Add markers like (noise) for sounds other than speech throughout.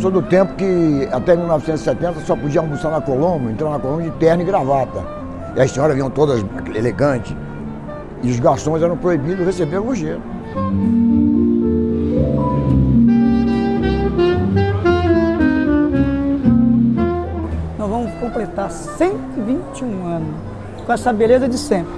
sou do tempo que até 1970 só podia almoçar na Colombo, entrar na Colombo de terno e gravata. E as senhoras vinham todas elegantes. E os garçons eram proibidos de receber gorjeta. Nós vamos completar 121 anos com essa beleza de sempre.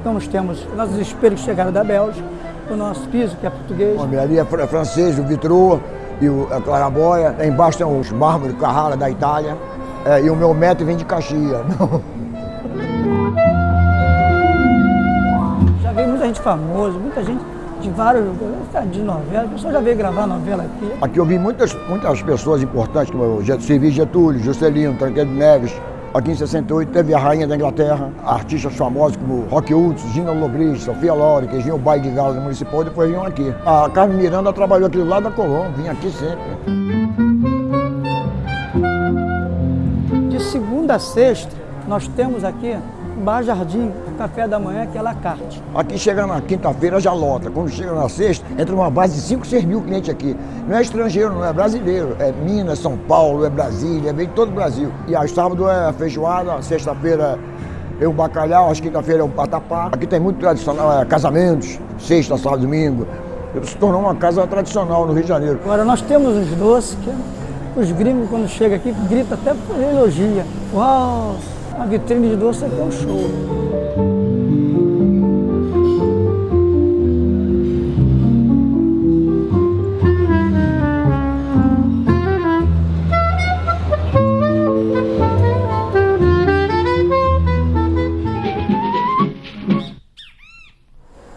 Então nós temos nossos espelhos que chegaram da Bélgica, o nosso piso que é português. A é francês, o vitrô e a claraboia. Lá embaixo tem os mármores Carrara da Itália. É, e o meu metro vem de Caxias. (laughs) Já veio muita gente famosa, muita gente de vários de novela, a pessoa já veio gravar novela aqui. Aqui eu vi muitas, muitas pessoas importantes, como o Getúlio, Juscelino, Tancredo Neves. Aqui em 68 teve a Rainha da Inglaterra, artistas famosos como Rock Hudson, Gina Lobris, Sofia Loren, que vinham o baile de gala do municipal e depois vinham aqui. A Carmen Miranda trabalhou aqui do lado da Colômbia, vinha aqui sempre. De segunda a sexta, nós temos aqui Bar Jardim, café da manhã, que é la carte. Aqui chega na quinta-feira já lota. Quando chega na sexta, entra uma base de 5, 6 mil clientes aqui. Não é estrangeiro, não é brasileiro. É Minas, São Paulo, é Brasília, vem de todo o Brasil. E a sábado é feijoada, sexta-feira é o bacalhau, às quinta-feira é o patapá. Aqui tem muito tradicional, é, casamentos, sexta, sábado, domingo. Se tornou uma casa tradicional no Rio de Janeiro. Agora nós temos os doces que os gringos quando chegam aqui gritam até por elogia. Uau! A vitrine de doce é um show.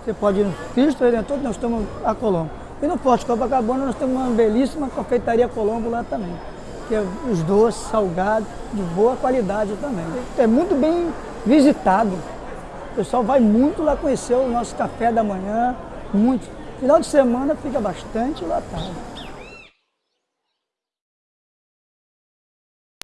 Você pode ir no Cristo Redentor, nós estamos a Colombo. E no Porto de Copacabana nós temos uma belíssima confeitaria Colombo lá também que é os doces, salgados, de boa qualidade também. É muito bem visitado. O pessoal vai muito lá conhecer o nosso café da manhã, muito. Final de semana fica bastante lotado.